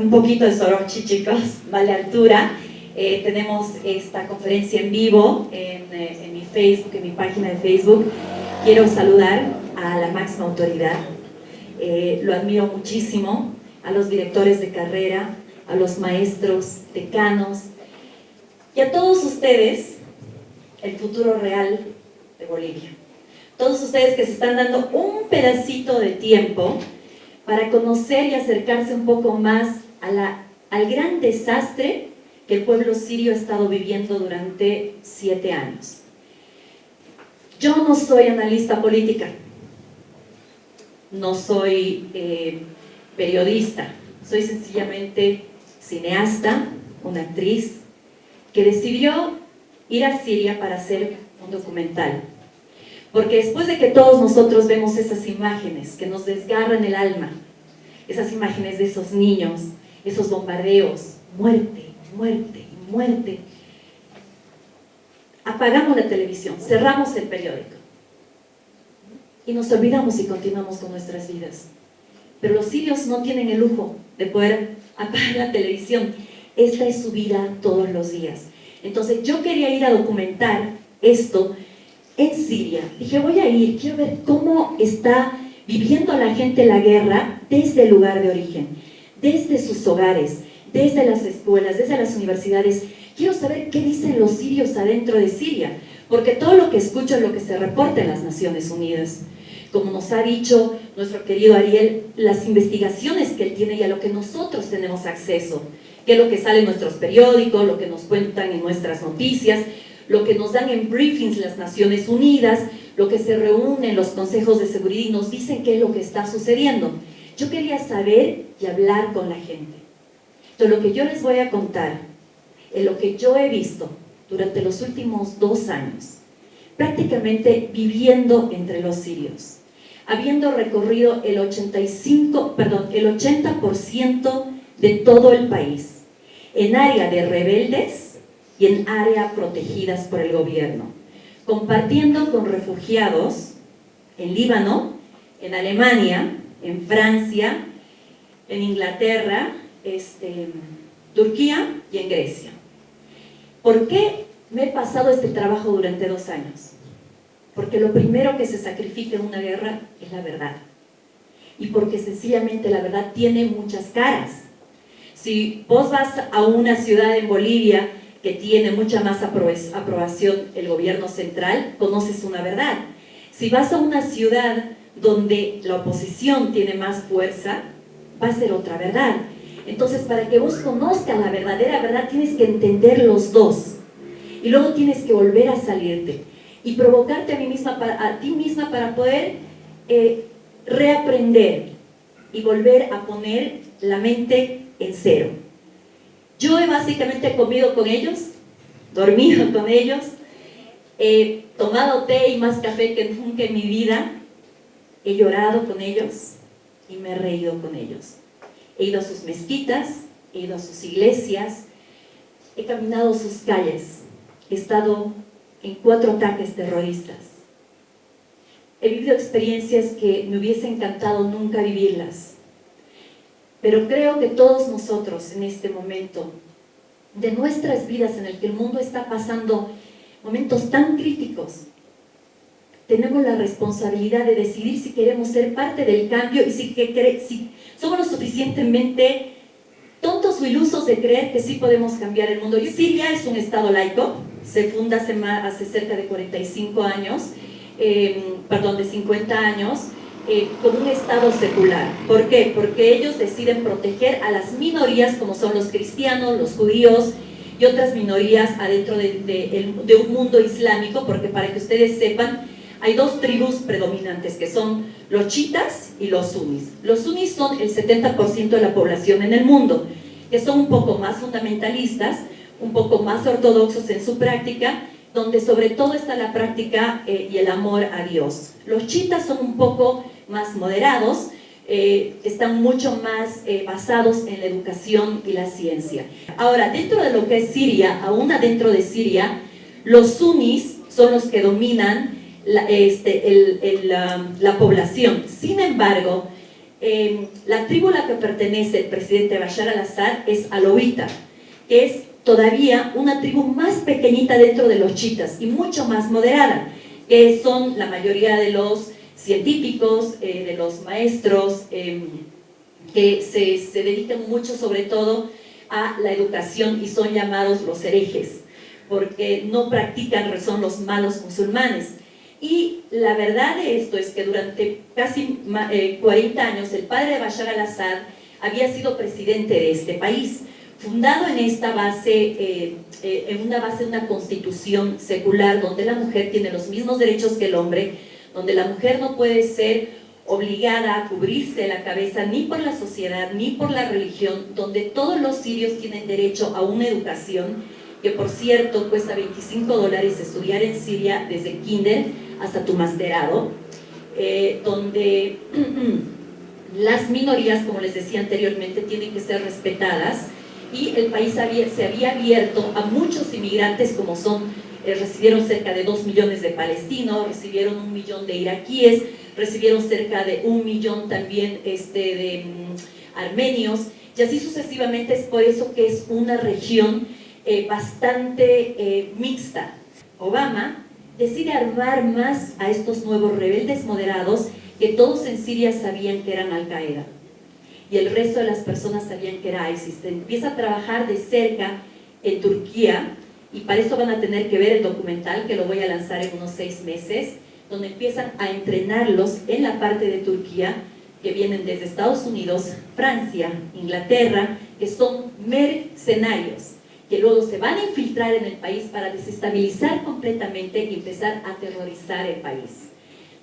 un poquito de Sorochi, chicos, vale altura. Eh, tenemos esta conferencia en vivo en, eh, en, mi Facebook, en mi página de Facebook. Quiero saludar a la máxima autoridad. Eh, lo admiro muchísimo, a los directores de carrera, a los maestros, decanos y a todos ustedes, el futuro real de Bolivia. Todos ustedes que se están dando un pedacito de tiempo para conocer y acercarse un poco más a al gran desastre que el pueblo sirio ha estado viviendo durante siete años. Yo no soy analista política, no soy eh, periodista, soy sencillamente cineasta, una actriz, que decidió ir a Siria para hacer un documental. Porque después de que todos nosotros vemos esas imágenes que nos desgarran el alma, esas imágenes de esos niños, esos bombardeos, muerte, muerte, muerte, apagamos la televisión, cerramos el periódico y nos olvidamos y continuamos con nuestras vidas. Pero los sirios no tienen el lujo de poder apagar la televisión. Esta es su vida todos los días. Entonces yo quería ir a documentar esto en Siria. Dije, voy a ir, quiero ver cómo está viviendo la gente la guerra desde el lugar de origen, desde sus hogares, desde las escuelas, desde las universidades. Quiero saber qué dicen los sirios adentro de Siria, porque todo lo que escucho es lo que se reporta en las Naciones Unidas. Como nos ha dicho nuestro querido Ariel, las investigaciones que él tiene y a lo que nosotros tenemos acceso, que es lo que sale en nuestros periódicos, lo que nos cuentan en nuestras noticias, lo que nos dan en briefings las Naciones Unidas, lo que se reúne en los consejos de seguridad y nos dicen qué es lo que está sucediendo. Yo quería saber y hablar con la gente. Entonces lo que yo les voy a contar es lo que yo he visto durante los últimos dos años, prácticamente viviendo entre los sirios, habiendo recorrido el 85, perdón, el 80% de todo el país, en área de rebeldes, y en áreas protegidas por el gobierno, compartiendo con refugiados en Líbano, en Alemania, en Francia, en Inglaterra, este, Turquía y en Grecia. ¿Por qué me he pasado este trabajo durante dos años? Porque lo primero que se sacrifica en una guerra es la verdad. Y porque sencillamente la verdad tiene muchas caras. Si vos vas a una ciudad en Bolivia que tiene mucha más aprobación el gobierno central, conoces una verdad. Si vas a una ciudad donde la oposición tiene más fuerza, va a ser otra verdad. Entonces, para que vos conozcas la verdadera verdad, tienes que entender los dos. Y luego tienes que volver a salirte y provocarte a, ti misma para poder eh, reaprender y volver a poner la mente en cero. Yo he básicamente comido con ellos, dormido con ellos, he tomado té y más café que nunca en mi vida, he llorado con ellos y me he reído con ellos. He ido a sus mezquitas, he ido a sus iglesias, he caminado sus calles, he estado en cuatro ataques terroristas. He vivido experiencias que me hubiese encantado nunca vivirlas. Pero creo que todos nosotros en este momento de nuestras vidas en el que el mundo está pasando momentos tan críticos, tenemos la responsabilidad de decidir si queremos ser parte del cambio y si, que, si somos lo suficientemente tontos o ilusos de creer que sí podemos cambiar el mundo. Siria es un estado laico, se funda hace, hace cerca de 45 años, eh, perdón, de 50 años, eh, con un Estado secular. ¿Por qué? Porque ellos deciden proteger a las minorías como son los cristianos, los judíos y otras minorías adentro de, un mundo islámico, porque para que ustedes sepan, hay dos tribus predominantes que son los chitas y los sunis. Los sunis son el 70% de la población en el mundo, que son un poco más fundamentalistas, un poco más ortodoxos en su práctica, donde sobre todo está la práctica eh, y el amor a Dios. Los chitas son un poco más moderados, eh, están mucho más eh, basados en la educación y la ciencia. Ahora, dentro de lo que es Siria, aún adentro de Siria, los sunnis son los que dominan la, este, la población. Sin embargo, eh, la tribu a la que pertenece el presidente Bashar al-Assad es alowita, que es todavía una tribu más pequeñita dentro de los chitas y mucho más moderada, que son la mayoría de los científicos, eh, de los maestros, em, que se, se dedican mucho sobre todo a la educación y son llamados los herejes, porque no practican, son los malos musulmanes. Y la verdad de esto es que durante casi 40 eh, años el padre de Bashar al-Assad había sido presidente de este país, fundado en esta base, eh, eh, en una base de una constitución secular donde la mujer tiene los mismos derechos que el hombre, donde la mujer no puede ser obligada a cubrirse la cabeza ni por la sociedad ni por la religión, donde todos los sirios tienen derecho a una educación, que por cierto cuesta 25 dólares estudiar en Siria desde kinder hasta tu masterado, eh, donde las minorías, como les decía anteriormente, tienen que ser respetadas y el país se había abierto a muchos inmigrantes como son, eh, recibieron cerca de 2 millones de palestinos, recibieron un millón de iraquíes, recibieron cerca de un millón también este, de mm, armenios, y así sucesivamente es por eso que es una región eh, bastante mixta. Obama decide armar más a estos nuevos rebeldes moderados que todos en Siria sabían que eran Al-Qaeda y el resto de las personas sabían que era ISIS. Empieza a trabajar de cerca en Turquía y para eso van a tener que ver el documental que lo voy a lanzar en unos seis meses donde empiezan a entrenarlos en la parte de Turquía, que vienen desde Estados Unidos, Francia, Inglaterra, que son mercenarios, que luego se van a infiltrar en el país para desestabilizar completamente y empezar a aterrorizar el país.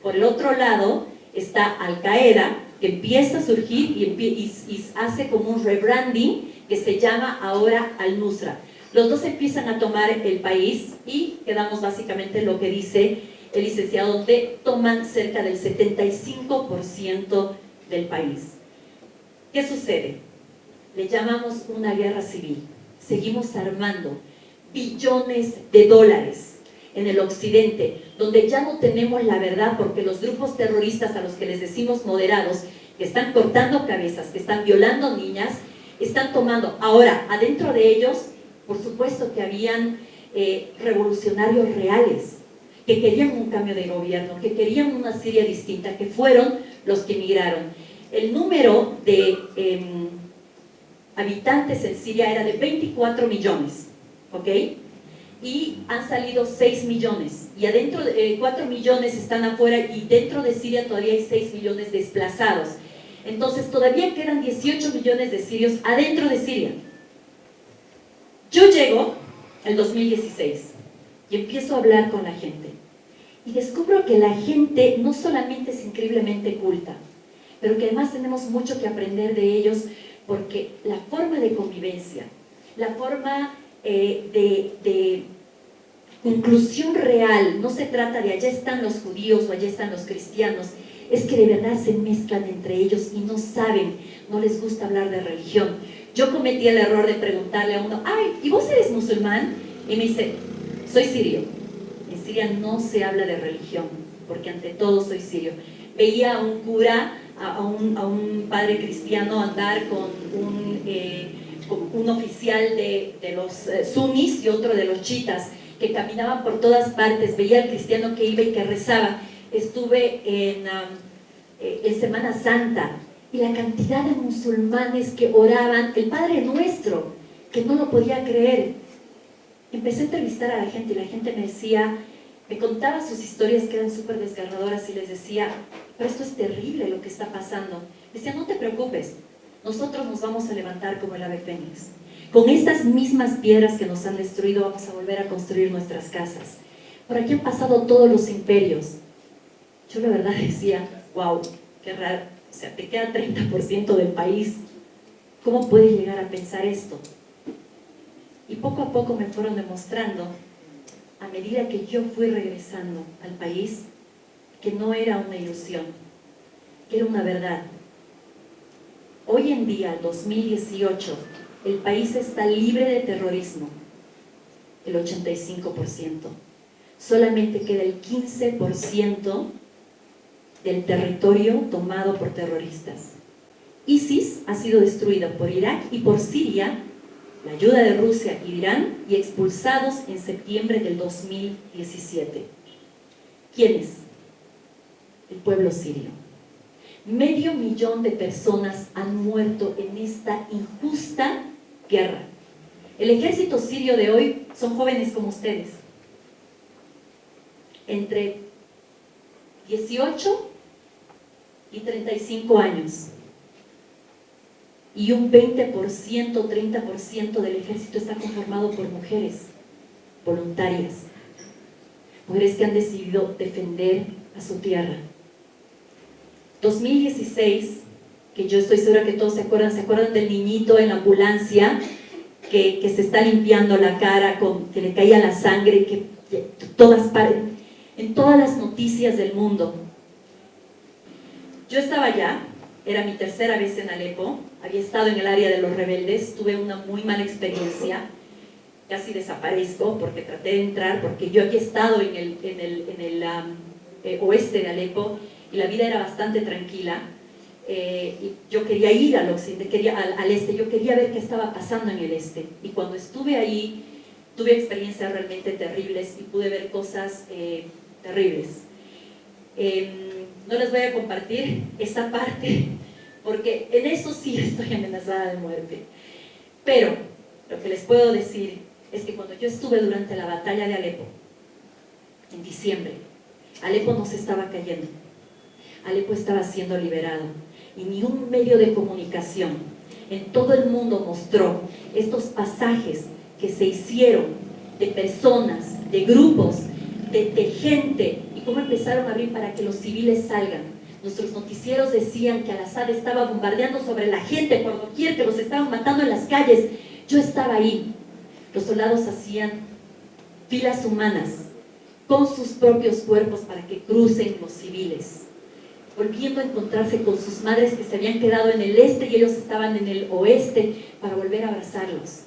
Por el otro lado está Al-Qaeda, que empieza a surgir y, y, hace como un rebranding que se llama ahora Al-Nusra. Los dos empiezan a tomar el país y quedamos básicamente lo que dice el licenciado D, toman cerca del 75% del país. ¿Qué sucede? Le llamamos una guerra civil. Seguimos armando billones de dólares en el occidente, donde ya no tenemos la verdad porque los grupos terroristas a los que les decimos moderados, que están cortando cabezas, que están violando niñas, están tomando. Ahora, adentro de ellos, por supuesto que habían eh, revolucionarios reales, que querían un cambio de gobierno, que querían una Siria distinta, que fueron los que emigraron. El número de em, habitantes en Siria era de 24 millones, ¿ok? Y han salido 6 millones, y adentro de 4 eh, millones están afuera, y dentro de Siria todavía hay 6 millones desplazados. Entonces todavía quedan 18 millones de sirios adentro de Siria. Yo llego el 2016 y empiezo a hablar con la gente. Y descubro que la gente no solamente es increíblemente culta, pero que además tenemos mucho que aprender de ellos porque la forma de convivencia, la forma eh, de, de inclusión real, no se trata de allá están los judíos o allá están los cristianos, es que de verdad se mezclan entre ellos y no saben, no les gusta hablar de religión. Yo cometí el error de preguntarle a uno, ay, ¿y vos eres musulmán? Y me dice, soy sirio. En Siria no se habla de religión, porque ante todo soy sirio. Veía a un cura, a, un, padre cristiano andar con un, eh, un oficial de, los eh, sunnis y otro de los chitas, que caminaban por todas partes, veía al cristiano que iba y que rezaba. Estuve en, eh, en Semana Santa y la cantidad de musulmanes que oraban, el Padre Nuestro, que no lo podía creer, empecé a entrevistar a la gente y la gente me decía, me contaba sus historias que eran súper desgarradoras y les decía, pero esto es terrible lo que está pasando. Decía, no te preocupes, nosotros nos vamos a levantar como el ave fénix. Con estas mismas piedras que nos han destruido vamos a volver a construir nuestras casas. Por aquí han pasado todos los imperios. Yo la verdad decía, wow, qué raro. O sea, te queda 30% del país. ¿Cómo puedes llegar a pensar esto? Y poco a poco me fueron demostrando, a medida que yo fui regresando al país, que no era una ilusión, que era una verdad. Hoy en día, 2018, el país está libre de terrorismo, el 85%. Solamente queda el 15% del territorio tomado por terroristas. ISIS ha sido destruida por Irak y por Siria, la ayuda de Rusia y Irán, y expulsados en septiembre del 2017. ¿Quiénes? El pueblo sirio. Medio millón de personas han muerto en esta injusta guerra. El ejército sirio de hoy son jóvenes como ustedes, entre 18 y 35 años. Y un 20%, 30% del ejército está conformado por mujeres voluntarias. Mujeres que han decidido defender a su tierra. 2016, que yo estoy segura que todos se acuerdan, ¿se acuerdan del niñito en la ambulancia que, se está limpiando la cara, con, que le caía la sangre, que, que todas en todas las noticias del mundo. Yo estaba allá, era mi tercera vez en Alepo, había estado en el área de los rebeldes, tuve una muy mala experiencia, casi desaparezco porque traté de entrar, porque yo había estado en el, en el, en el eh, oeste de Alepo y la vida era bastante tranquila. Eh, y yo quería ir al occidente, quería, al, este, yo quería ver qué estaba pasando en el este. Y cuando estuve ahí, tuve experiencias realmente terribles y pude ver cosas eh, terribles. Em, no les voy a compartir esa parte, porque en eso sí estoy amenazada de muerte. Pero lo que les puedo decir es que cuando yo estuve durante la batalla de Alepo, en diciembre, Alepo no se estaba cayendo. Alepo estaba siendo liberado. Y ni un medio de comunicación en todo el mundo mostró estos pasajes que se hicieron de personas, de grupos de, gente y cómo empezaron a abrir para que los civiles salgan. Nuestros noticieros decían que Al-Assad estaba bombardeando sobre la gente por doquier, que los estaban matando en las calles. Yo estaba ahí. Los soldados hacían filas humanas con sus propios cuerpos para que crucen los civiles, volviendo a encontrarse con sus madres que se habían quedado en el este y ellos estaban en el oeste para volver a abrazarlos.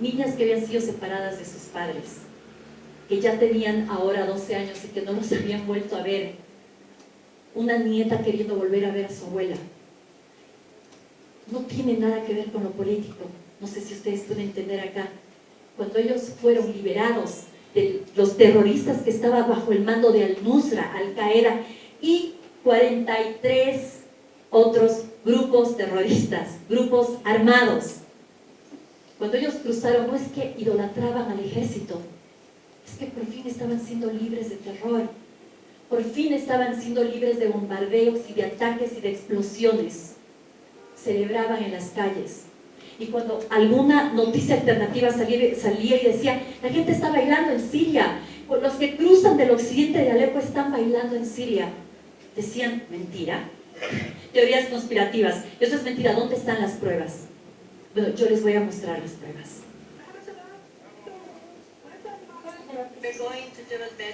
Niñas que habían sido separadas de sus padres, que ya tenían ahora 12 años y que no los habían vuelto a ver. Una nieta queriendo volver a ver a su abuela. No tiene nada que ver con lo político. No sé si ustedes pueden entender acá. Cuando ellos fueron liberados de los terroristas que estaban bajo el mando de Al-Nusra, Al-Qaeda y 43 otros grupos terroristas, grupos armados. Cuando ellos cruzaron, no es que idolatraban al ejército, es que por fin estaban siendo libres de terror, por fin estaban siendo libres de bombardeos y de ataques y de explosiones. Celebraban en las calles. Y cuando alguna noticia alternativa salía, y decía, la gente está bailando en Siria, los que cruzan del occidente de Alepo están bailando en Siria, decían, mentira, teorías conspirativas, eso es mentira, ¿dónde están las pruebas? Bueno, yo les voy a mostrar las pruebas.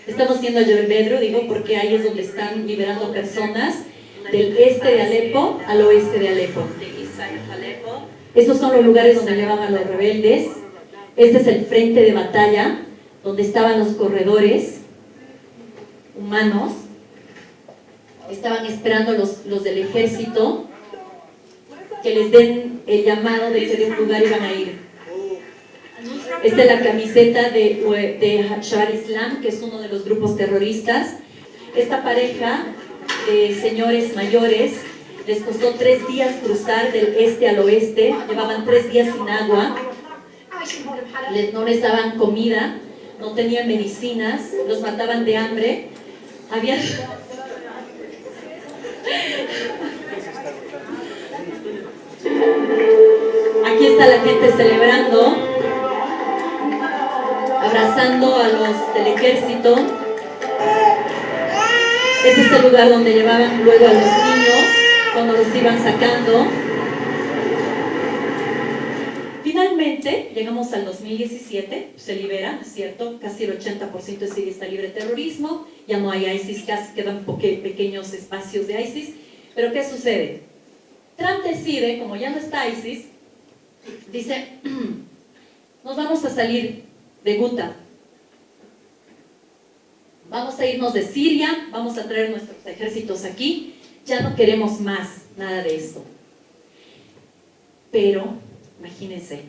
Estamos yendo a Jebel Bedro, digo, porque ahí es donde están liberando personas del este de Alepo al oeste de Alepo. Estos son los lugares donde llevan a los rebeldes. Este es el frente de batalla, donde estaban los corredores humanos. Estaban esperando los, los del ejército que les den el llamado de que de un lugar iban a ir. Esta es la camiseta de, de Islam, que es uno de los grupos terroristas. Esta pareja de señores mayores les costó tres días cruzar del este al oeste, llevaban tres días sin agua, no les daban comida, no tenían medicinas, los mataban de hambre. Había... Aquí está la gente celebrando abrazando a los del ejército. Ese es el lugar donde llevaban luego a los niños cuando los iban sacando. Finalmente, llegamos al 2017, se libera, ¿cierto? Casi el 80% de Siria está libre de terrorismo, ya no hay ISIS, casi quedan pequeños espacios de ISIS. Pero ¿qué sucede? Trump decide, como ya no está ISIS, dice, nos vamos a salir de Guta. Vamos a irnos de Siria, vamos a traer nuestros ejércitos aquí. ya no queremos más nada de esto. Pero, imagínense,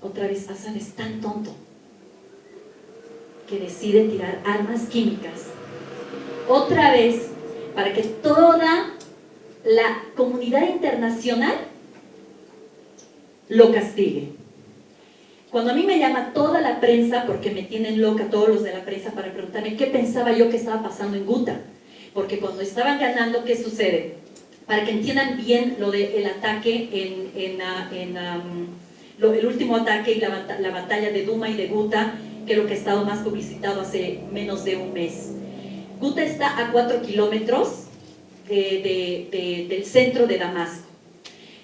otra vez Hassan es tan tonto que decide tirar armas químicas. Otra vez, para que toda la comunidad internacional lo castigue. Cuando a mí me llama toda la prensa, porque me tienen loca todos los de la prensa para preguntarme qué pensaba yo que estaba pasando en Guta, porque cuando estaban ganando, ¿qué sucede? Para que entiendan bien lo del ataque en, ah, el último ataque y la, la, batalla de Duma y de Guta, que es lo que ha estado más publicitado hace menos de un mes. Guta está a cuatro kilómetros de, de, de, del centro de Damasco.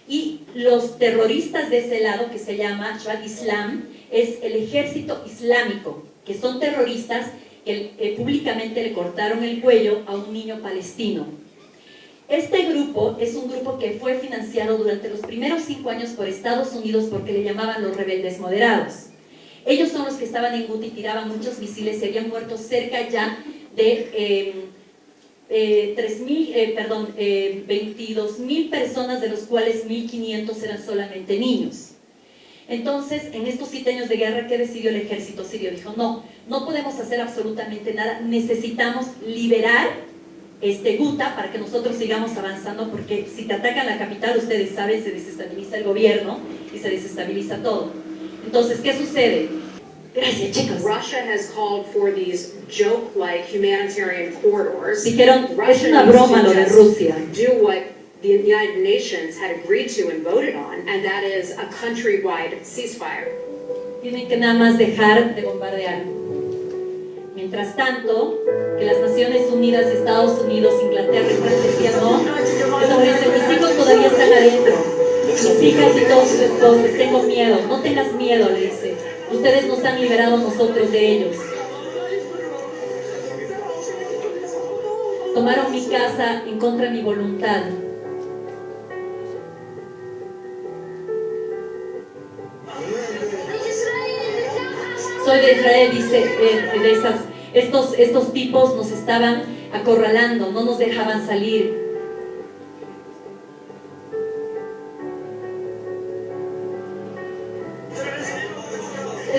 Y los terroristas de ese lado, que se llama Shabbat Islam, es el ejército islámico, que son terroristas que públicamente le cortaron el cuello a un niño palestino. Este grupo es un grupo que fue financiado durante los primeros cinco años por Estados Unidos porque le llamaban los rebeldes moderados. Ellos son los que estaban en Guti tiraban muchos misiles, se habían muerto cerca ya de eh, eh, 3 mil, eh, perdón, eh, 22 mil personas, de los cuales 1.500 eran solamente niños. Entonces, en estos siete años de guerra, ¿qué decidió el ejército sirio? Dijo, no, no podemos hacer absolutamente nada, necesitamos liberar este Guta para que nosotros sigamos avanzando, porque si te atacan la capital, ustedes saben, se desestabiliza el gobierno y se desestabiliza todo. Entonces, ¿qué sucede? Gracias, chicos. Russia has called for these joke-like humanitarian corridors. Dijeron, es una broma lo de Rusia. Do what the United Nations had agreed to and voted on, and that is a countrywide ceasefire. Tienen que nada más dejar de bombardear. Mientras tanto, que las Naciones Unidas, Estados Unidos, Inglaterra y Francia decían no, eso dice, mis hijos todavía están adentro, mis hijas y todos sus esposos, tengo miedo, no tengas miedo, le dice, ustedes nos han liberado nosotros de ellos. Tomaron mi casa en contra de mi voluntad. Soy de Israel, dice, eh, de esas, estos, estos tipos nos estaban acorralando, no nos dejaban salir.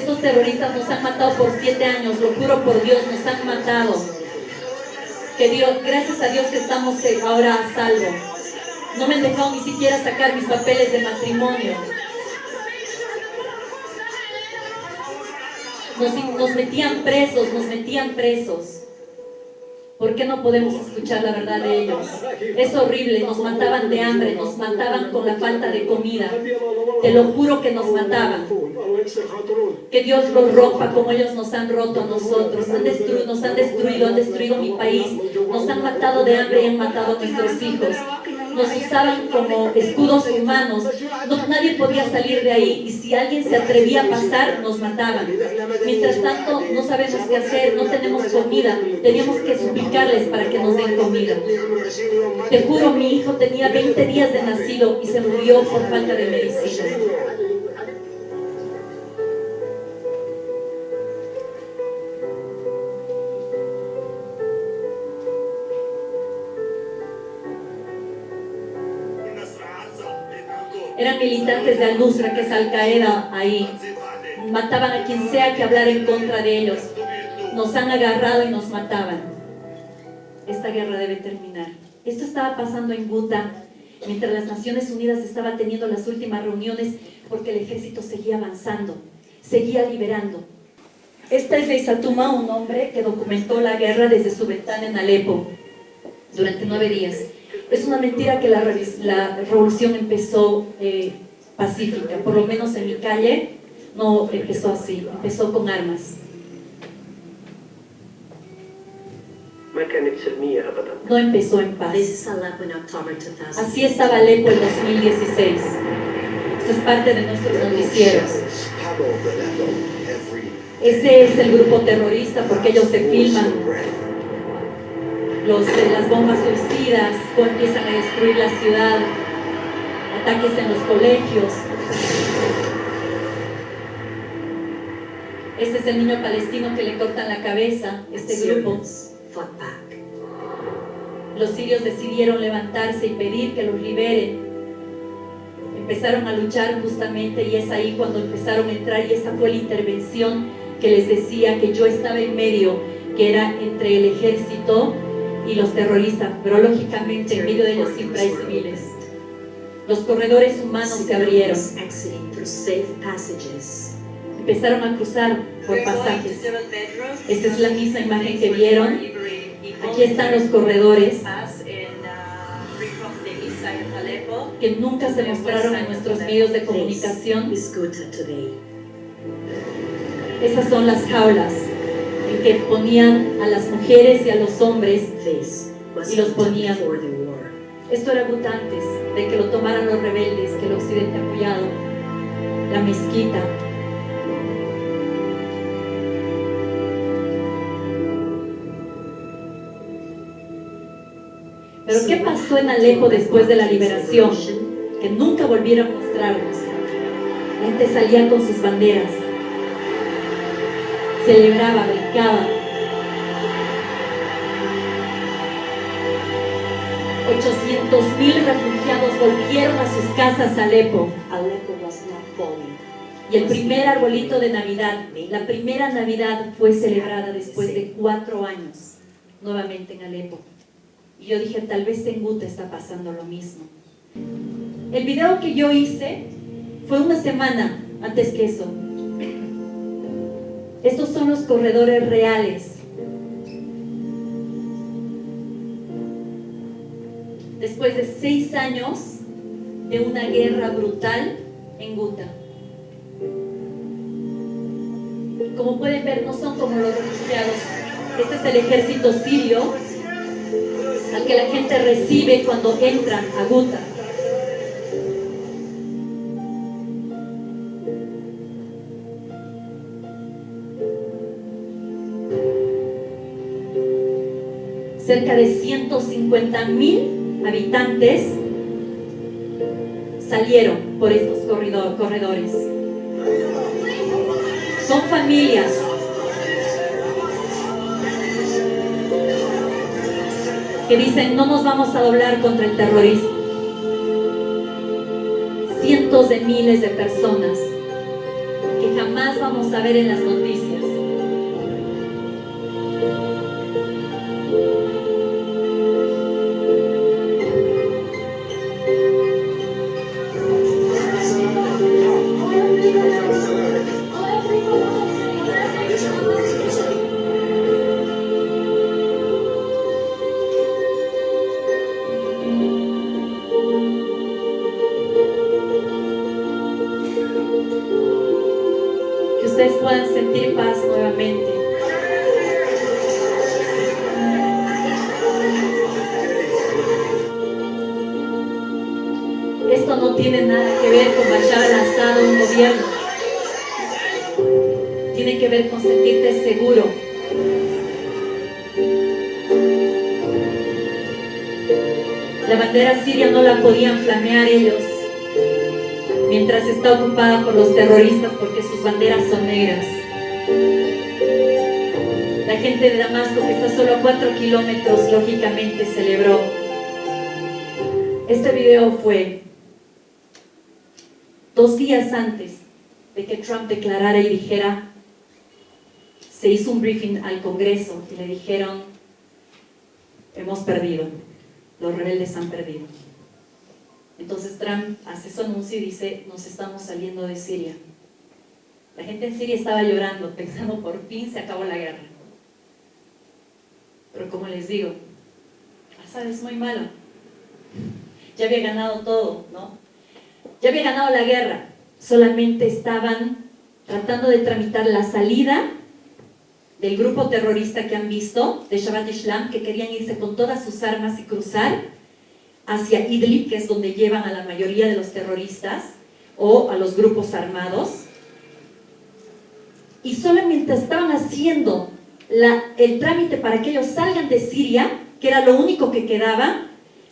Estos terroristas nos han matado por siete años, lo juro por Dios, nos han matado. Que Dios, gracias a Dios que estamos ahora a salvo. No me han dejado ni siquiera sacar mis papeles de matrimonio. Nos, metían presos, nos metían presos. ¿Por qué no podemos escuchar la verdad de ellos? Es horrible, nos mataban de hambre, nos mataban con la falta de comida. Te lo juro que nos mataban. Que Dios los rompa como ellos nos han roto a nosotros. Han nos han destruido, han destruido mi país. Nos han matado de hambre y han matado a nuestros hijos nos usaban como escudos humanos, no, nadie podía salir de ahí y si alguien se atrevía a pasar, nos mataban. Mientras tanto, no sabemos qué hacer, no tenemos comida, teníamos que suplicarles para que nos den comida. Te juro, mi hijo tenía 20 días de nacido y se murió por falta de medicina. Eran militantes de Al-Nusra, que es Al-Qaeda ahí. Mataban a quien sea que hablara en contra de ellos. Nos han agarrado y nos mataban. Esta guerra debe terminar. Esto estaba pasando en Guta, mientras las Naciones Unidas estaban teniendo las últimas reuniones porque el ejército seguía avanzando, seguía liberando. Esta es Leisatuma, un hombre que documentó la guerra desde su ventana en Alepo durante nueve días. Es una mentira que la, la revolución empezó eh, pacífica, por lo menos en mi calle no empezó así, empezó con armas. No empezó en paz. Así estaba Alepo en 2016. Esto es parte de nuestros noticieros. Ese es el grupo terrorista porque ellos se filman los, las bombas suicidas, empiezan a destruir la ciudad, ataques en los colegios. Este es el niño palestino que le cortan la cabeza, este grupo. los sirios decidieron levantarse y pedir que los liberen. Empezaron a luchar justamente y es ahí cuando empezaron a entrar y esa fue la intervención que les decía que yo estaba en medio, que era entre el ejército y los terroristas, pero lógicamente en medio de ellos siempre hay civiles. Los corredores humanos se abrieron. Empezaron a cruzar por pasajes. Esta es la misma imagen que vieron. Aquí están los corredores que nunca se mostraron en nuestros medios de comunicación. Esas son las jaulas en que ponían a las mujeres y a los hombres. Y los ponían. Esto era Gut antes de que lo tomaran los rebeldes, que el occidente ha apoyado. La mezquita. Pero ¿qué pasó en Alepo después de la liberación? Que nunca volvieron a mostrarnos. La gente salía con sus banderas. Celebraba, brincaba. 800 mil refugiados volvieron a sus casas a Alepo. Aleppo was not falling. Y el primer arbolito de Navidad, la primera Navidad fue celebrada después de cuatro años, nuevamente en Alepo. Y yo dije, tal vez en Guta está pasando lo mismo. El video que yo hice fue una semana antes que eso. Estos son los corredores reales. Después de seis años de una guerra brutal en Guta. Como pueden ver, no son como los refugiados. Este es el ejército sirio al que la gente recibe cuando entran a Guta. Cerca de 150 mil habitantes salieron por estos corredor- corredores. Son familias. Que dicen, no nos vamos a doblar contra el terrorismo. Cientos de miles de personas que jamás vamos a ver en las noticias. Podían ellos mientras está ocupada por los terroristas porque sus banderas son negras. La gente de Damasco, que está solo a 4 kilómetros, lógicamente celebró. Este video fue dos días antes de que Trump declarara y dijera, se hizo un briefing al Congreso y le dijeron, hemos perdido, los rebeldes han perdido. Entonces Trump hace su anuncio y dice, nos estamos saliendo de Siria. La gente en Siria estaba llorando, pensando, por fin se acabó la guerra. Pero como les digo, Assad es muy malo. Ya había ganado todo, ¿no? Ya había ganado la guerra. Solamente estaban tratando de tramitar la salida del grupo terrorista que han visto, de Shabbat Islam, que querían irse con todas sus armas y cruzar hacia Idlib, que es donde llevan a la mayoría de los terroristas o a los grupos armados. Y solamente estaban haciendo el trámite para que ellos salgan de Siria, que era lo único que quedaba,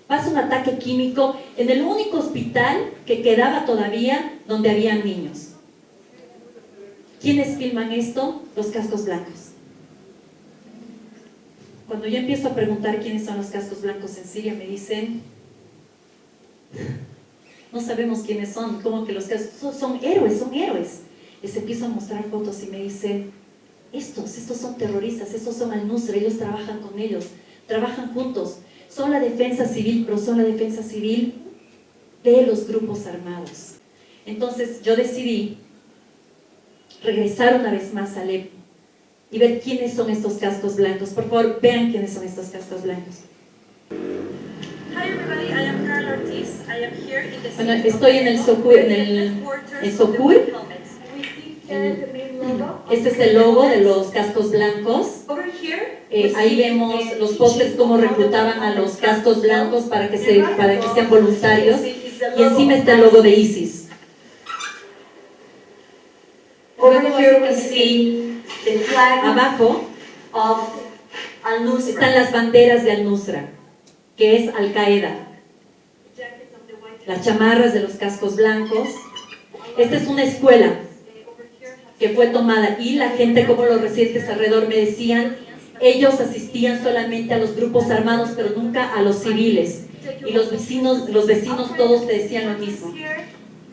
pasa un ataque químico en el único hospital que quedaba todavía donde habían niños. ¿Quiénes filman esto? Los cascos blancos. Cuando yo empiezo a preguntar quiénes son los cascos blancos en Siria, me dicen, no sabemos quiénes son, como que los cascos son, son héroes, son héroes. Les empiezo a mostrar fotos y me dicen, estos, estos son terroristas, estos son al-Nusra, ellos trabajan con ellos, trabajan juntos, son la defensa civil, pero son la defensa civil de los grupos armados. Entonces yo decidí regresar una vez más a Alepo y ver quiénes son estos cascos blancos. Por favor, vean quiénes son estos cascos blancos. Hi everybody, I am Carol Ortiz. I am here in the Bueno, estoy en el Socur- en el- Socur. El- here the main logo of Este es the el logo de White los cascos blancos. Helmets. Over here, Eh, we ahí see vemos the los pósters cómo reclutaban a the los cascos blancos para que, se, para que sean voluntarios. Y encima está el logo de ISIS. Luego here we see the flag Abajo of Al-Nusra. están las banderas de Al-Nusra, que es Al-Qaeda. Jacket of the White Las chamarras de los cascos blancos. Esta es una escuela que fue tomada y la gente, como los residentes alrededor me decían, ellos asistían solamente a los grupos armados, pero nunca a los civiles. Y los vecinos, los vecinos todos te decían lo mismo.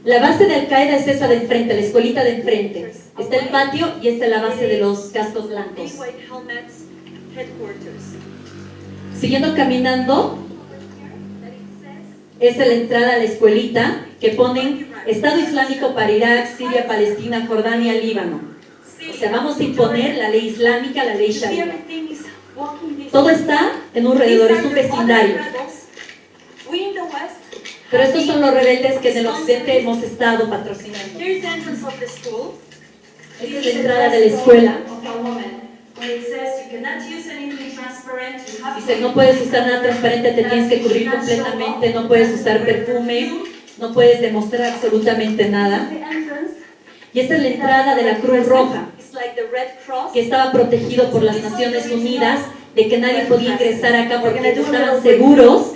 La base de Al Qaeda es esa de enfrente, la escuelita de enfrente. Está el patio y esta es la base de los cascos blancos. Siguiendo caminando, es la entrada a la escuelita que ponen Estado Islámico para Irak, Siria, Palestina, Jordania, Líbano. O sea, vamos a imponer la ley islámica, la ley sharia. Todo está en un alrededor, es un vecindario. Pero estos son los rebeldes que en el occidente hemos estado patrocinando. Esta es la entrada de la escuela. Dice, no puedes usar nada transparente, te tienes que cubrir completamente, no puedes usar perfume, no puedes demostrar absolutamente nada. Y esta es la entrada de la Cruz Roja, It's like the Red Cross. que estaba protegido por las Naciones Unidas de que nadie podía ingresar acá porque estaban seguros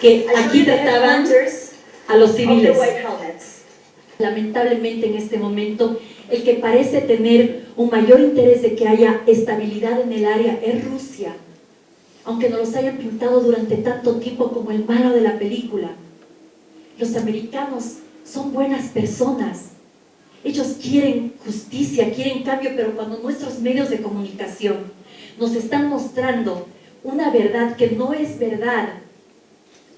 que aquí trataban a los civiles. Lamentablemente en este momento, el que parece tener un mayor interés de que haya estabilidad en el área es Rusia, aunque nos los hayan pintado durante tanto tiempo como el malo de la película. Los americanos son buenas personas. Ellos quieren justicia, quieren cambio, pero cuando nuestros medios de comunicación nos están mostrando una verdad que no es verdad,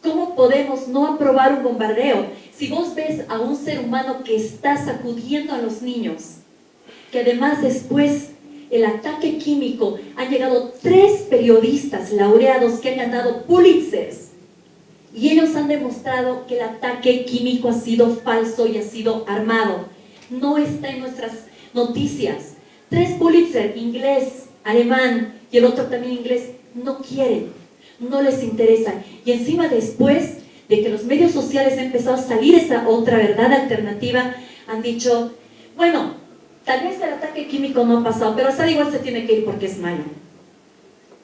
¿cómo podemos no aprobar un bombardeo? Si vos ves a un ser humano que está sacudiendo a los niños, que además después el ataque químico, han llegado tres periodistas laureados que han ganado Pulitzers, y ellos han demostrado que el ataque químico ha sido falso y ha sido armado. No está en nuestras noticias. Tres Pulitzer, inglés, alemán y el otro también inglés, no quieren, no les interesa. Y encima después de que los medios sociales han empezado a salir esta otra verdad alternativa, han dicho, bueno, tal vez el ataque químico no ha pasado, pero Assad igual se tiene que ir porque es malo.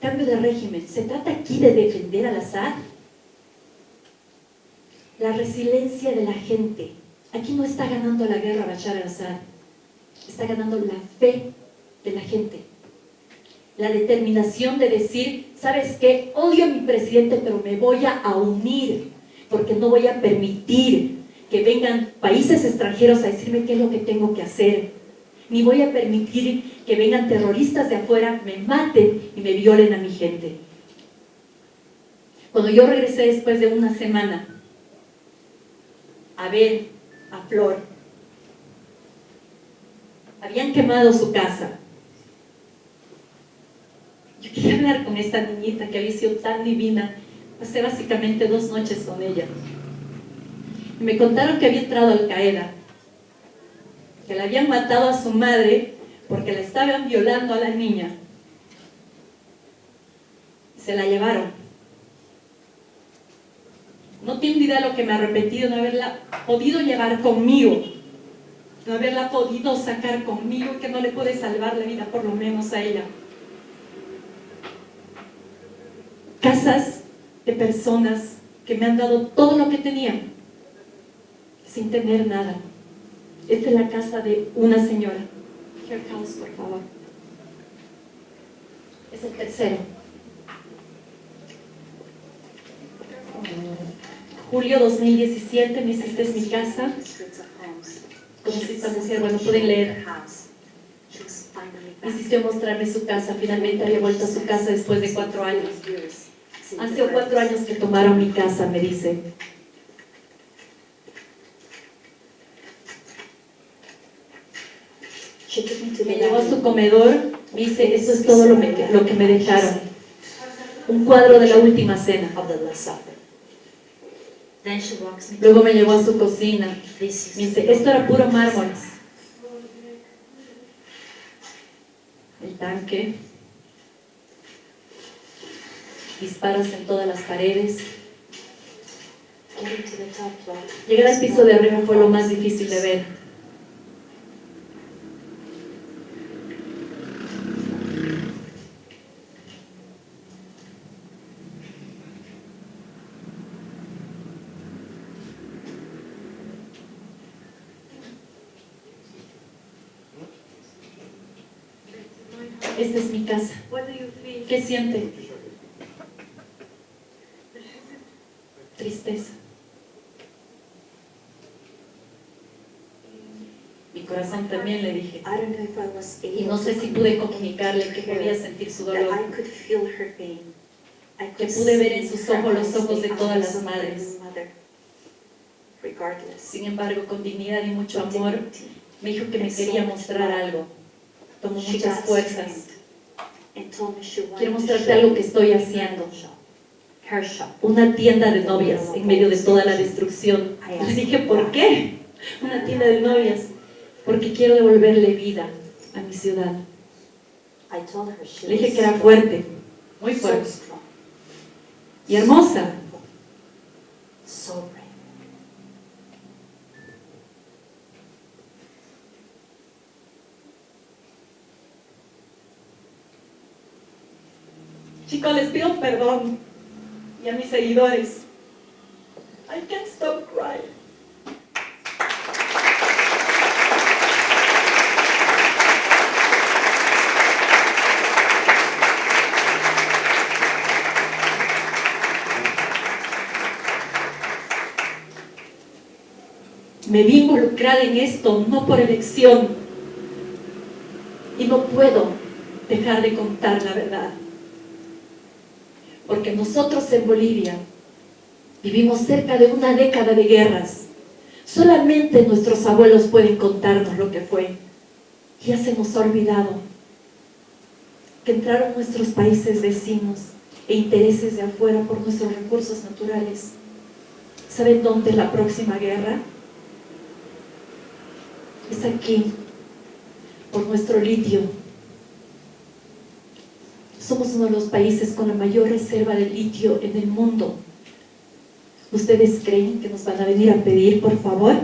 Cambio de régimen. ¿Se trata aquí de defender al Assad? La resiliencia de la gente. Aquí no está ganando la guerra Bashar al-Assad, está ganando la fe de la gente. La determinación de decir, ¿sabes qué? Odio a mi presidente, pero me voy a unir, porque no voy a permitir que vengan países extranjeros a decirme qué es lo que tengo que hacer. Ni voy a permitir que vengan terroristas de afuera, me maten y me violen a mi gente. Cuando yo regresé después de una semana a ver a Flor, habían quemado su casa. Yo quería hablar con esta niñita que había sido tan divina. Pasé básicamente dos noches con ella. Y me contaron que había entrado Al Qaeda, que la habían matado a su madre porque la estaban violando a la niña. Se la llevaron. No tengo idea de lo que me arrepentí de no haberla podido llevar conmigo, no haberla podido sacar conmigo, que no le pude salvar la vida por lo menos a ella. Casas de personas que me han dado todo lo que tenían, sin tener nada. Esta es la casa de una señora. Here comes, por favor. Es el tercero. Julio 2017, me hiciste es mi casa. Conocí esta mujer, bueno, pueden leer. Insistió mostrarme su casa, finalmente había vuelto a su casa después de cuatro años. Hace cuatro años que tomaron mi casa, me dice. Me llevó a su comedor, me dice, eso es todo lo, que- lo que me dejaron. Un cuadro de la última cena. Luego me llevó a su cocina. Me dice, esto era puro mármol. El tanque. Disparos en todas las paredes. Llegar al piso de arriba fue lo más difícil de ver. Esta es mi casa. ¿Qué siente? Tristeza. Mi corazón también le dije. Y no sé si pude comunicarle que podía sentir su dolor. I could feel her pain. I Que could pude ver en sus ojos los ojos de todas las madres. Sin embargo, con dignidad y mucho amor, me dijo que me quería mostrar algo. Tomó muchas fuerzas. Quiero mostrarte algo que estoy haciendo. Una tienda de novias en medio de toda la destrucción. Le dije, ¿por qué? Una tienda de novias. Porque quiero devolverle vida a mi ciudad. Le dije que era fuerte, muy fuerte y hermosa. Chicos, les pido perdón. Y a mis seguidores. I can't stop crying. Me vi involucrada en esto, no por elección. Y no puedo dejar de contar la verdad. Porque nosotros en Bolivia vivimos cerca de una década de guerras. Solamente nuestros abuelos pueden contarnos lo que fue. Ya se nos ha olvidado que entraron nuestros países vecinos e intereses de afuera por nuestros recursos naturales. ¿Saben dónde es la próxima guerra? Es aquí, por nuestro litio. Somos uno de los países con la mayor reserva de litio en el mundo. ¿Ustedes creen que nos van a venir a pedir, por favor?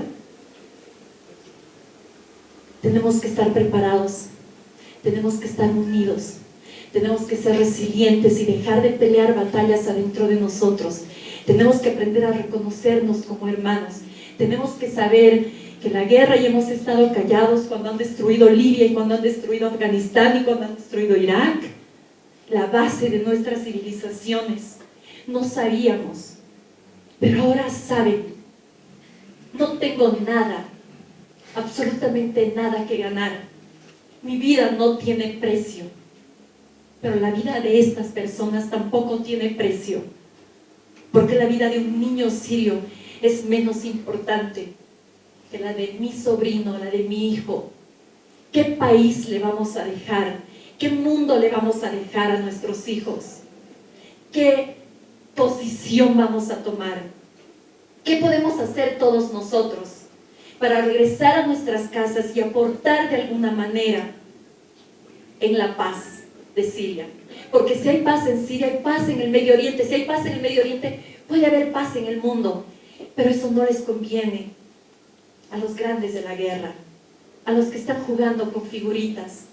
Tenemos que estar preparados, tenemos que estar unidos, tenemos que ser resilientes y dejar de pelear batallas adentro de nosotros. Tenemos que aprender a reconocernos como hermanos. Tenemos que saber que la guerra y hemos estado callados cuando han destruido Libia y cuando han destruido Afganistán y cuando han destruido Irak la base de nuestras civilizaciones. No sabíamos, pero ahora saben. No tengo nada, absolutamente nada que ganar. Mi vida no tiene precio, pero la vida de estas personas tampoco tiene precio, porque la vida de un niño sirio es menos importante que la de mi sobrino, la de mi hijo. ¿Qué país le vamos a dejar? ¿Qué mundo le vamos a dejar a nuestros hijos? ¿Qué posición vamos a tomar? ¿Qué podemos hacer todos nosotros para regresar a nuestras casas y aportar de alguna manera en la paz de Siria? Porque si hay paz en Siria, hay paz en el Medio Oriente. Si hay paz en el Medio Oriente, puede haber paz en el mundo. Pero eso no les conviene a los grandes de la guerra, a los que están jugando con figuritas.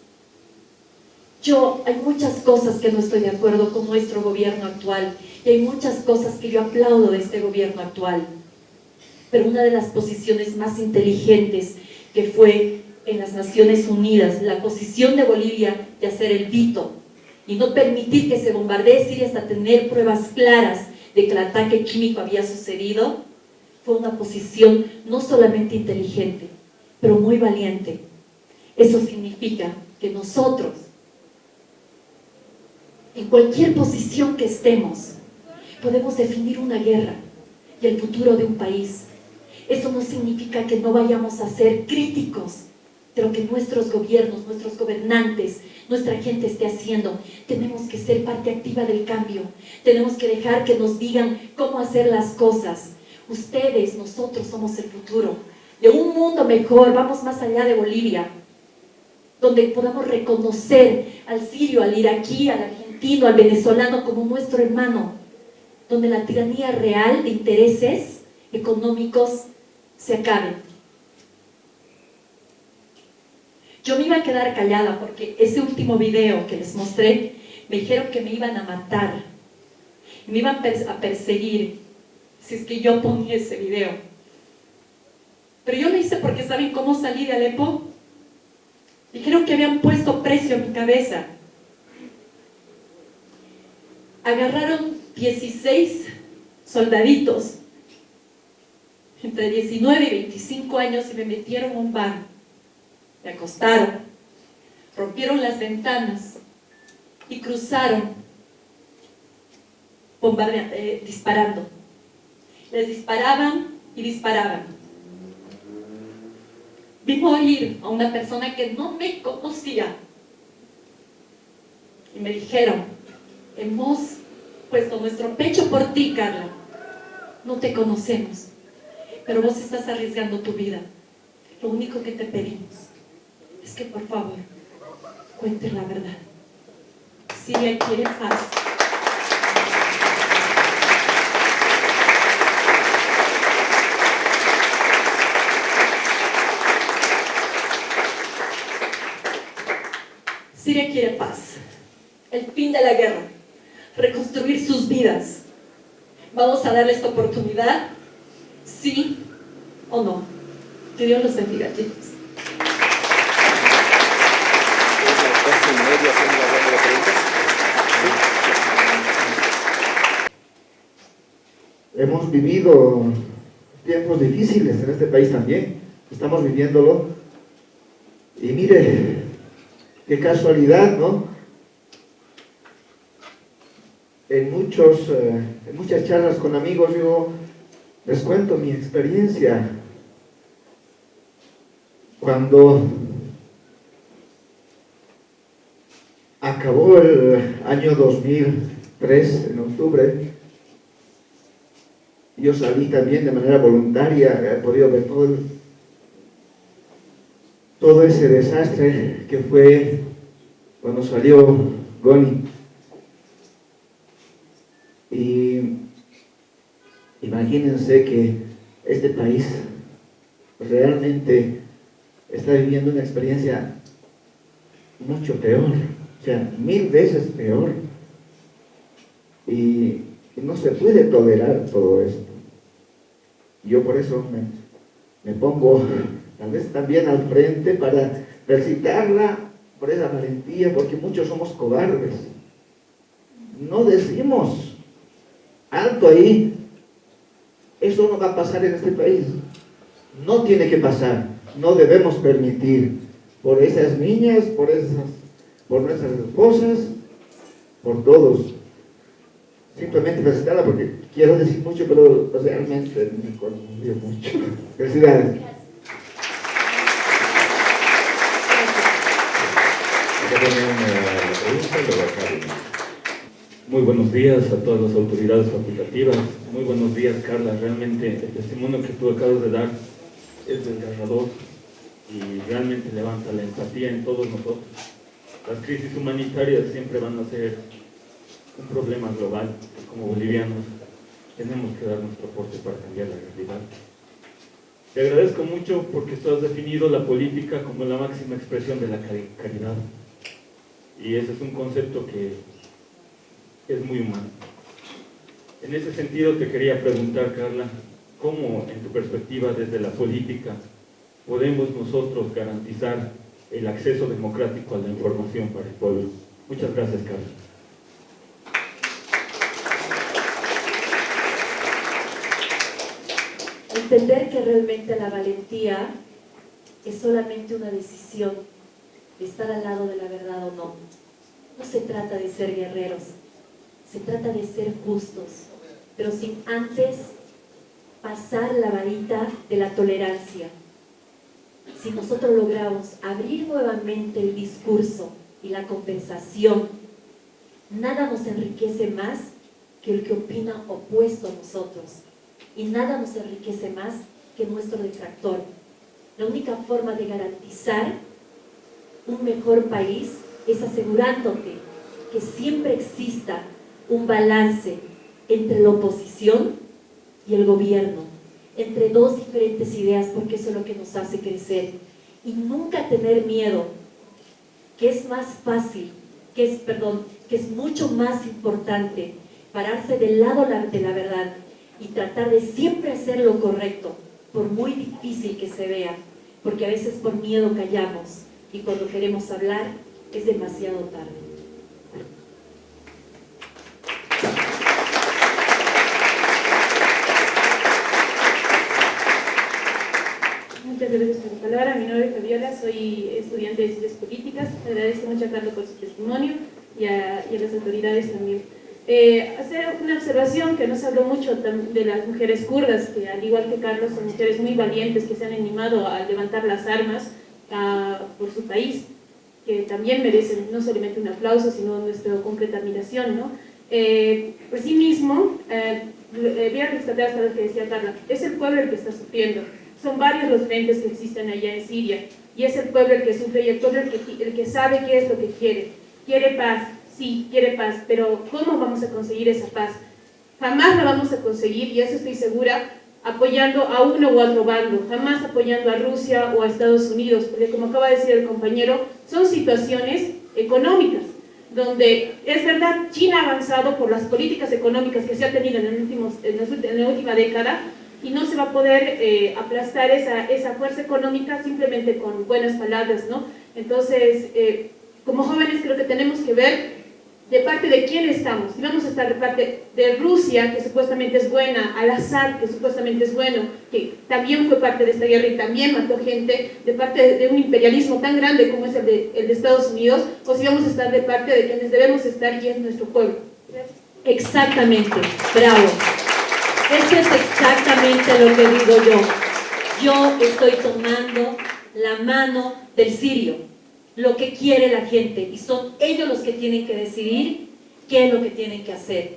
Yo, hay muchas cosas que no estoy de acuerdo con nuestro gobierno actual y hay muchas cosas que yo aplaudo de este gobierno actual. Pero una de las posiciones más inteligentes que fue en las Naciones Unidas, la posición de Bolivia de hacer el vito y no permitir que se bombardee Siria hasta tener pruebas claras de que el ataque químico había sucedido, fue una posición no solamente inteligente, pero muy valiente. Eso significa que nosotros, en cualquier posición que estemos, podemos definir una guerra y el futuro de un país. Eso no significa que no vayamos a ser críticos de lo que nuestros gobiernos, nuestros gobernantes, nuestra gente esté haciendo. Tenemos que ser parte activa del cambio. Tenemos que dejar que nos digan cómo hacer las cosas. Ustedes, nosotros somos el futuro. De un mundo mejor, vamos más allá de Bolivia, donde podamos reconocer al sirio, al iraquí, al argentino, al venezolano como nuestro hermano, donde la tiranía real de intereses económicos se acabe. Yo me iba a quedar callada porque ese último video que les mostré, me dijeron que me iban a matar, me iban a perseguir si es que yo ponía ese video. Pero yo lo hice porque ¿saben cómo salí de Alepo? Dijeron que habían puesto precio a mi cabeza. Agarraron 16 soldaditos entre 19 y 25 años y me metieron un bar. Me acostaron, rompieron las ventanas y cruzaron eh, disparando. Les disparaban y disparaban. Vi morir a una persona que no me conocía. Y me dijeron, hemos puesto nuestro pecho por ti, Carla. No te conocemos, pero vos estás arriesgando tu vida. Lo único que te pedimos es que por favor, cuente la verdad. Si quiere paz. Siria quiere paz, el fin de la guerra, reconstruir sus vidas. ¿Vamos a darle esta oportunidad? ¿Sí o no? Que Dios los bendiga, chicos. Hemos vivido tiempos difíciles en este país también, estamos viviéndolo. Y mire, qué casualidad, ¿no? En, muchos, eh, en muchas charlas con amigos yo les cuento mi experiencia. Cuando acabó el año 2003, en octubre, yo salí también de manera voluntaria, he podido ver todo, todo ese desastre que fue cuando salió Goni. Y imagínense que este país realmente está viviendo una experiencia mucho peor, o sea, mil veces peor. Y, no se puede tolerar todo esto. Yo por eso me, pongo tal vez también al frente para felicitarla por esa valentía, porque muchos somos cobardes. No decimos, alto ahí, eso no va a pasar en este país. No tiene que pasar, no debemos permitir por esas niñas, por, esas, por nuestras esposas, por todos. Simplemente felicitarla porque quiero decir mucho, pero realmente me conmovió mucho. Felicidades. Muy buenos días a todas las autoridades facultativas. Muy buenos días, Carla. Realmente el testimonio que tú acabas de dar es desgarrador y realmente levanta la empatía en todos nosotros. Las crisis humanitarias siempre van a ser un problema global como bolivianos tenemos que dar nuestro aporte para cambiar la realidad. Te agradezco mucho porque tú has definido la política como la máxima expresión de la caridad. Y ese es un concepto que es muy humano. En ese sentido te quería preguntar, Carla, ¿cómo en tu perspectiva desde la política podemos nosotros garantizar el acceso democrático a la información para el pueblo? Muchas gracias, Carla. entender que realmente la valentía es solamente una decisión de estar al lado de la verdad o no. No se trata de ser guerreros, se trata de ser justos, pero sin antes pasar la varita de la tolerancia. Si nosotros logramos abrir nuevamente el discurso y la compensación, nada nos enriquece más que el que opina opuesto a nosotros. Y nada nos enriquece más que nuestro detractor. La única forma de garantizar un mejor país es asegurándote que siempre exista un balance entre la oposición y el gobierno, entre dos diferentes ideas, porque eso es lo que nos hace crecer. Y nunca tener miedo, que es más fácil, que es, perdón, que es mucho más importante pararse del lado de la verdad y tratar de siempre hacer lo correcto, por muy difícil que se vea, porque a veces por miedo callamos y cuando queremos hablar es demasiado tarde. Muchas gracias por la palabra. Mi nombre es Fabiola, soy estudiante de Ciencias Políticas. Agradezco mucho a Carlos por su testimonio y a, y a las autoridades también. Eh, hacer una observación que nos habló mucho de las mujeres kurdas, que al igual que Carlos son mujeres muy valientes que se han animado a levantar las armas a, por su país, que también merecen no solamente un aplauso, sino nuestra concreta admiración. ¿no? Eh, por sí mismo, eh, voy a rescatar hasta lo que decía Carla, es el pueblo el que está sufriendo. Son varios los frentes que existen allá en Siria, y es el pueblo el que sufre y el pueblo el que, el que sabe qué es lo que quiere. Quiere paz, sí, quiere paz, pero ¿cómo vamos a conseguir esa paz? Jamás la vamos a conseguir, y eso estoy segura, apoyando a uno u otro bando, jamás apoyando a Rusia o a Estados Unidos, porque como acaba de decir el compañero, son situaciones económicas, donde es verdad, China ha avanzado por las políticas económicas que se ha tenido en, el en, la última década, y no se va a poder eh, aplastar esa, esa fuerza económica simplemente con buenas palabras, ¿no? Entonces, eh, como jóvenes creo que tenemos que ver de parte de quién estamos. Si vamos a estar de parte de Rusia, que supuestamente es buena, al Assad, que supuestamente es bueno, que también fue parte de esta guerra y también mató gente, de parte de un imperialismo tan grande como es el de, el de Estados Unidos, o si vamos a estar de parte de quienes debemos estar y es nuestro pueblo. Exactamente, bravo. Eso es exactamente lo que digo yo. Yo estoy tomando la mano del sirio, lo que quiere la gente y son ellos los que tienen que decidir qué es lo que tienen que hacer.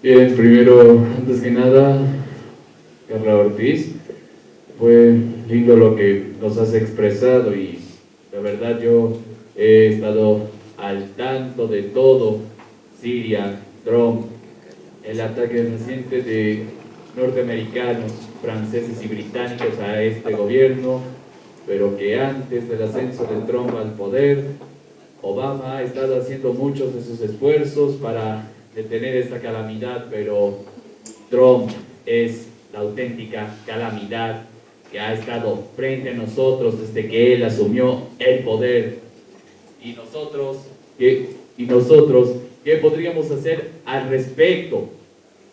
Bien, primero, antes que nada, Carla Ortiz, fue lindo lo que nos has expresado y la verdad yo he estado al tanto de todo, Siria, Trump, el ataque reciente de norteamericanos, franceses y británicos a este gobierno, pero que antes del ascenso de Trump al poder, Obama ha estado haciendo muchos de sus esfuerzos para detener esta calamidad, pero Trump es la auténtica calamidad que ha estado frente a nosotros desde que él asumió el poder. Y nosotros, ¿qué, y nosotros, ¿qué podríamos hacer al respecto?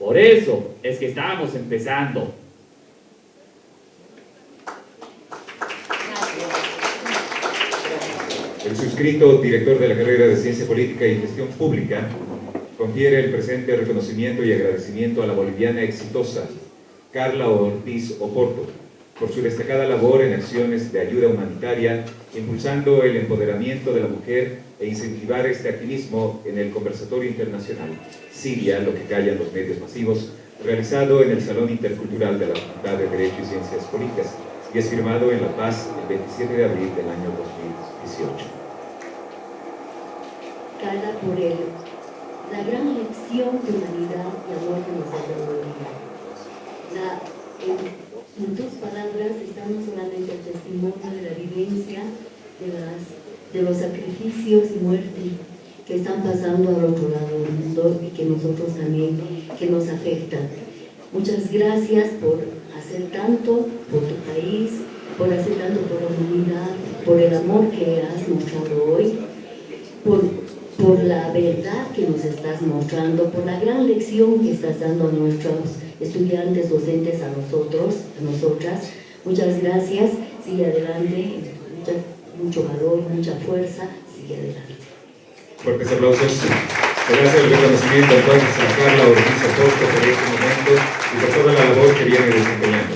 Por eso es que estamos empezando. El suscrito director de la carrera de Ciencia Política y Gestión Pública confiere el presente reconocimiento y agradecimiento a la boliviana exitosa Carla Ortiz Oporto por su destacada labor en acciones de ayuda humanitaria, impulsando el empoderamiento de la mujer e incentivar este activismo en el conversatorio internacional Siria, lo que callan los medios masivos, realizado en el Salón Intercultural de la Facultad de Derecho y Ciencias Políticas y es firmado en La Paz el 27 de abril del año 2018 cada por él, la gran lección de humanidad y amor que nos ha en, en, tus palabras está no solamente el testimonio de la vivencia, de, las, de los sacrificios y muerte que están pasando al otro lado del mundo y que nosotros también, que nos afectan. Muchas gracias por hacer tanto por tu país, por hacer tanto por la humanidad, por el amor que has mostrado hoy, por por la verdad que nos estás mostrando, por la gran lección que estás dando a nuestros estudiantes, docentes, a nosotros, a nosotras. Muchas gracias, sigue adelante, mucha, mucho valor, mucha fuerza, sigue adelante. Fuertes aplausos. Gracias el reconocimiento entonces a Carla Ortiz Acosta por este momento y por toda la labor que viene desempeñando.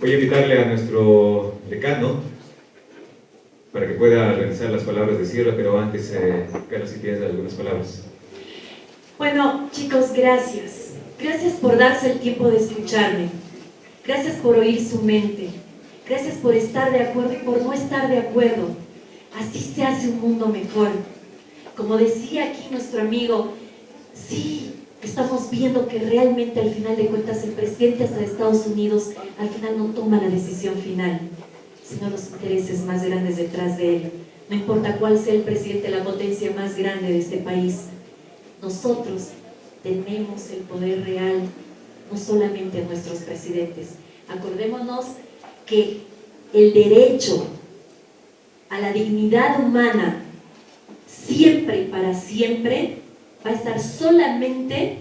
Voy a invitarle a nuestro decano para que pueda realizar las palabras de cierre, pero antes, eh, Carla, si tienes algunas palabras. Bueno, chicos, gracias. Gracias por darse el tiempo de escucharme. Gracias por oír su mente. Gracias por estar de acuerdo y por no estar de acuerdo. Así se hace un mundo mejor. Como decía aquí nuestro amigo, sí, estamos viendo que realmente al final de cuentas el presidente hasta de Estados Unidos al final no toma la decisión final, sino los intereses más grandes detrás de él. No importa cuál sea el presidente, la potencia más grande de este país. Nosotros tenemos el poder real, no solamente nuestros presidentes. Acordémonos que el derecho a la dignidad humana siempre y para siempre va a estar solamente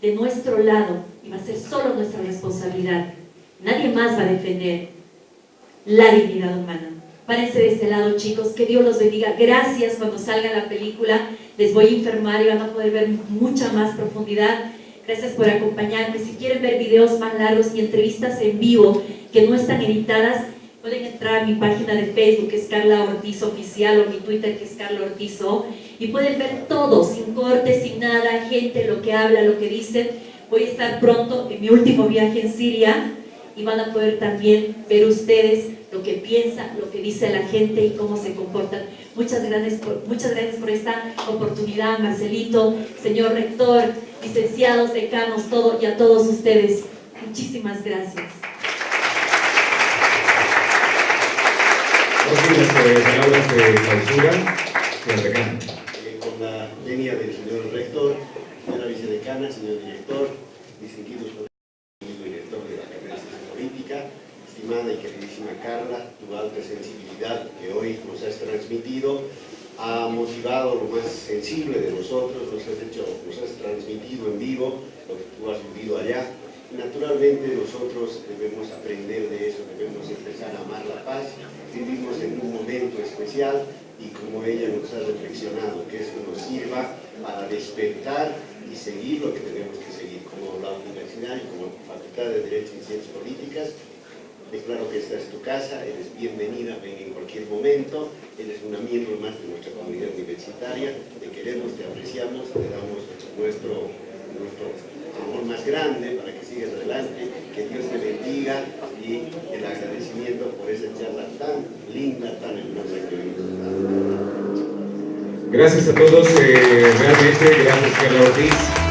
de nuestro lado y va a ser solo nuestra responsabilidad. Nadie más va a defender la dignidad humana. Párense de este lado, chicos. Que Dios los bendiga. Gracias cuando salga la película. Les voy a informar y van a poder ver mucha más profundidad. Gracias por acompañarme. Si quieren ver videos más largos y entrevistas en vivo que no están editadas, pueden entrar a mi página de Facebook, que es Carla Ortiz Oficial, o mi Twitter, que es Carla Ortiz O, y pueden ver todo, sin corte, sin nada, gente, lo que habla, lo que dicen. Voy a estar pronto en mi último viaje en Siria, y van a poder también ver ustedes lo que piensa, lo que dice la gente y cómo se comportan. Muchas gracias por, muchas gracias por esta oportunidad, Marcelito, señor rector, licenciados, decanos, todo, y a todos ustedes. Muchísimas gracias. Últimas palabras de clausura, señor decano. Con la venia del señor rector, señora vicedecana, señor director, distinguidos amigo director de la carrera de Ciencia Política, estimada y queridísima Carla, tu alta sensibilidad que hoy nos has transmitido ha motivado lo más sensible de nosotros, nos has, hecho, nos has transmitido en vivo lo que tú has vivido allá. Naturalmente nosotros debemos aprender de eso, debemos empezar a amar la paz. Vivimos en un momento especial y como ella nos ha reflexionado, que esto nos sirva para despertar y seguir lo que tenemos que seguir, como la universidad y como Facultad de Derecho y Ciencias Políticas. Declaro que esta es tu casa, eres bienvenida, ven en cualquier momento, eres una miembro más de nuestra comunidad universitaria, te queremos, te apreciamos, te damos nuestro, nuestro amor más grande para que sigas adelante, que Dios te bendiga y el agradecimiento por esa charla tan linda, tan hermosa que hoy. Gracias a todos, eh, realmente, gracias Carla Ortiz.